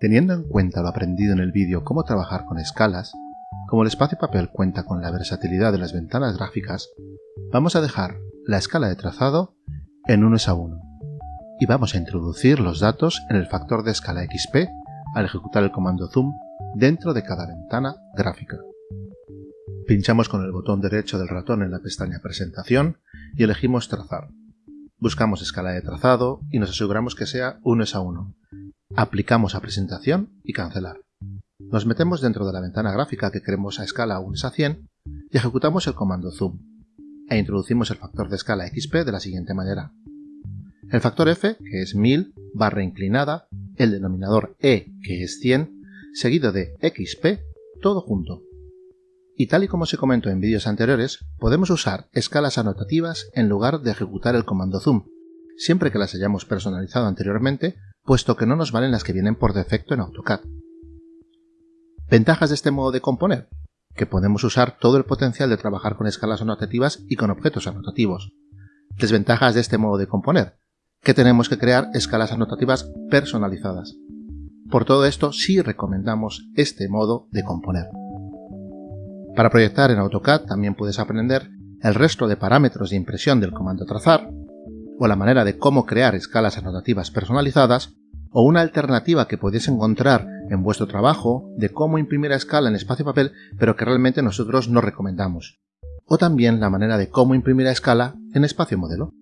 Teniendo en cuenta lo aprendido en el vídeo cómo trabajar con escalas, como el espacio papel cuenta con la versatilidad de las ventanas gráficas, vamos a dejar la escala de trazado en 1 a 1 y vamos a introducir los datos en el factor de escala XP al ejecutar el comando zoom dentro de cada ventana gráfica. Pinchamos con el botón derecho del ratón en la pestaña Presentación y elegimos Trazar. Buscamos escala de trazado y nos aseguramos que sea 1 a 1. Aplicamos a Presentación y Cancelar. Nos metemos dentro de la ventana gráfica que queremos a escala 1 a 100 y ejecutamos el comando Zoom e introducimos el factor de escala XP de la siguiente manera. El factor F, que es 1000, barra inclinada, el denominador E, que es 100, seguido de XP, todo junto. Y tal y como se comentó en vídeos anteriores, podemos usar escalas anotativas en lugar de ejecutar el comando zoom, siempre que las hayamos personalizado anteriormente, puesto que no nos valen las que vienen por defecto en AutoCAD. Ventajas de este modo de componer, que podemos usar todo el potencial de trabajar con escalas anotativas y con objetos anotativos. Desventajas de este modo de componer, que tenemos que crear escalas anotativas personalizadas. Por todo esto sí recomendamos este modo de componer. Para proyectar en AutoCAD también puedes aprender el resto de parámetros de impresión del comando trazar, o la manera de cómo crear escalas anotativas personalizadas, o una alternativa que podéis encontrar en vuestro trabajo de cómo imprimir a escala en espacio papel, pero que realmente nosotros no recomendamos. O también la manera de cómo imprimir a escala en espacio modelo.